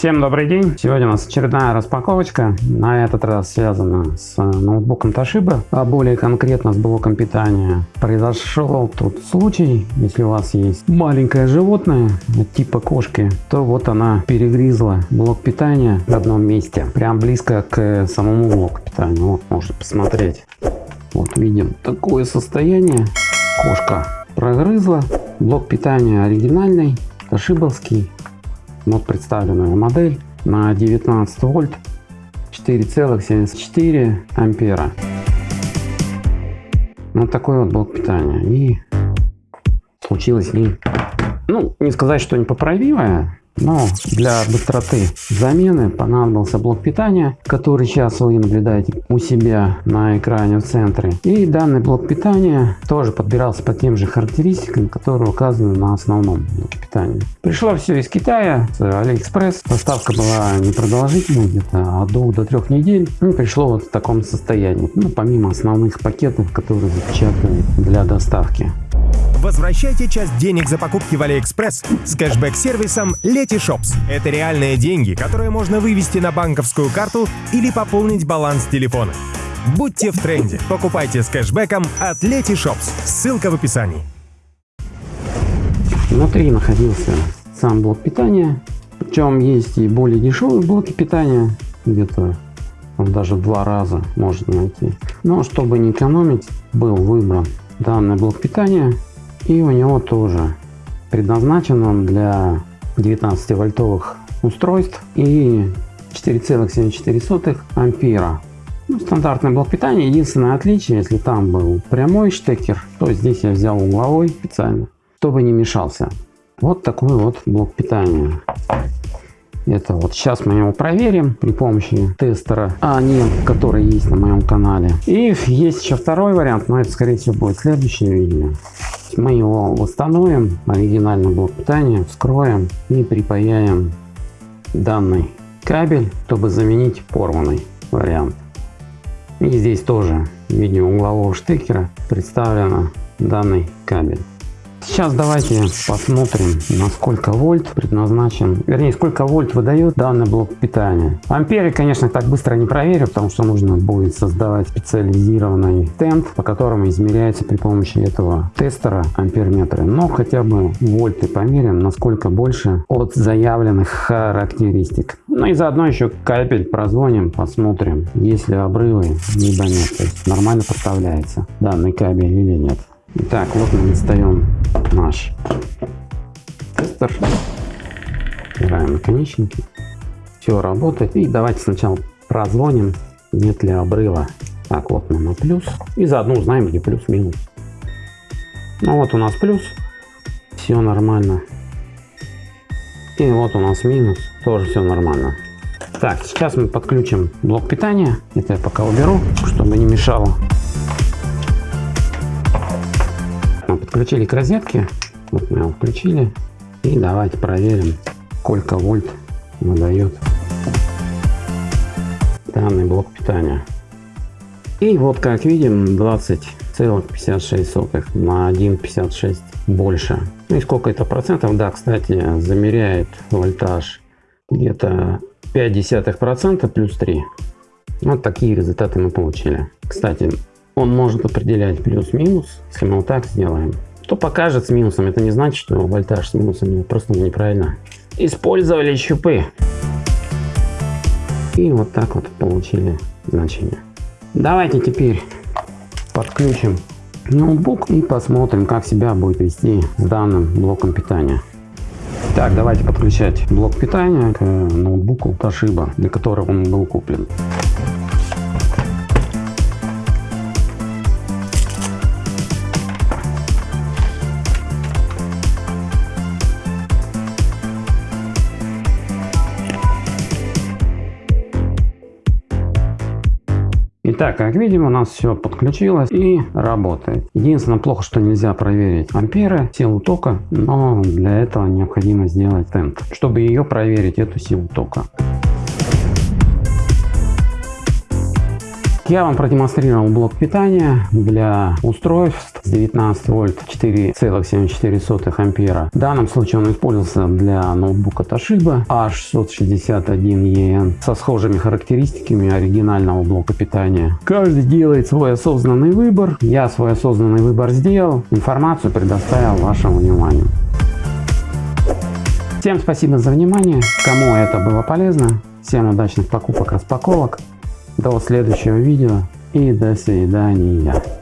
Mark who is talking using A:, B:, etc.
A: Всем добрый день! Сегодня у нас очередная распаковочка, на этот раз связана с ноутбуком Toshiba, а более конкретно с блоком питания. Произошел тут случай, если у вас есть маленькое животное типа кошки, то вот она перегрызла блок питания в одном месте, прям близко к самому блоку питания. Вот, можете посмотреть. Вот видим такое состояние. Кошка прогрызла. Блок питания оригинальный, тошибовский вот представленная модель на 19 вольт 4,74 ампера. Вот такой вот блок питания. И случилось не, ну, не сказать, что непоправимое, но для быстроты замены понадобился блок питания, который сейчас вы наблюдаете у себя на экране в центре. И данный блок питания тоже подбирался по тем же характеристикам, которые указаны на основном блоке питания. Пришло все из Китая, с Алиэкспресс. Доставка была непродолжительной, где-то от двух до трех недель. И пришло вот в таком состоянии. Ну, помимо основных пакетов, которые запечатаны для доставки.
B: Возвращайте часть денег за покупки в Алиэкспресс с кэшбэк-сервисом Letyshops. Это реальные деньги, которые можно вывести на банковскую карту или пополнить баланс телефона. Будьте в тренде. Покупайте с кэшбэком от Letyshops. Ссылка в описании.
A: Внутри находился сам блок питания. Причем есть и более дешевые блоки питания. Где-то даже в два раза можно найти. Но чтобы не экономить, был выбран данный блок питания и у него тоже предназначен он для 19 вольтовых устройств и 4,74 ампера. Ну, стандартный блок питания. Единственное отличие, если там был прямой штекер, то здесь я взял угловой специально, чтобы не мешался. Вот такой вот блок питания. Это вот сейчас мы его проверим при помощи тестера АНИЛ, который есть на моем канале. И есть еще второй вариант, но это скорее всего будет следующее видео. Мы его восстановим, оригинальный блок питания, вскроем и припаяем данный кабель, чтобы заменить порванный вариант. И здесь тоже в виде углового штекера представлен данный кабель. Сейчас давайте посмотрим, на сколько вольт предназначен, вернее, сколько вольт выдает данный блок питания. Амперы, конечно, так быстро не проверю, потому что нужно будет создавать специализированный стенд, по которому измеряется при помощи этого тестера амперметры. Но хотя бы вольты померим, насколько больше от заявленных характеристик. Ну и заодно еще капель прозвоним, посмотрим, есть ли обрывы, либо нет. То есть нормально поставляется данный кабель или нет. Итак, вот мы достаем наш тестер. Убираем наконечники. Все работает. И давайте сначала прозвоним, нет ли обрыва. Так, вот мы на плюс. И заодно узнаем, где плюс-минус. Ну вот у нас плюс. Все нормально. И вот у нас минус. Тоже все нормально. Так, сейчас мы подключим блок питания. Это я пока уберу, чтобы не мешало. Подключили к розетке. Вот мы его включили. И давайте проверим, сколько вольт выдает данный блок питания. И вот как видим 20,56 на 1,56 больше. Ну и сколько это процентов? Да, кстати, замеряет вольтаж где-то 0,5 процента плюс 3. Вот такие результаты мы получили. Кстати, он может определять плюс-минус, если мы вот так сделаем, то покажет с минусом. Это не значит, что вольтаж с минусом, просто неправильно использовали щупы. И вот так вот получили значение. Давайте теперь подключим ноутбук и посмотрим, как себя будет вести с данным блоком питания. Так, давайте подключать блок питания к ноутбуку Toshiba, для которого он был куплен. Итак, как видим, у нас все подключилось и работает. Единственное, плохо, что нельзя проверить амперы, силу тока, но для этого необходимо сделать тенд, чтобы ее проверить, эту силу тока. Я вам продемонстрировал блок питания для устройств с 19 вольт 4,74 ампера. В данном случае он использовался для ноутбука Toshiba A661EN со схожими характеристиками оригинального блока питания. Каждый делает свой осознанный выбор. Я свой осознанный выбор сделал. Информацию предоставил вашему вниманию. Всем спасибо за внимание. Кому это было полезно, всем удачных покупок, распаковок. До следующего видео и до свидания.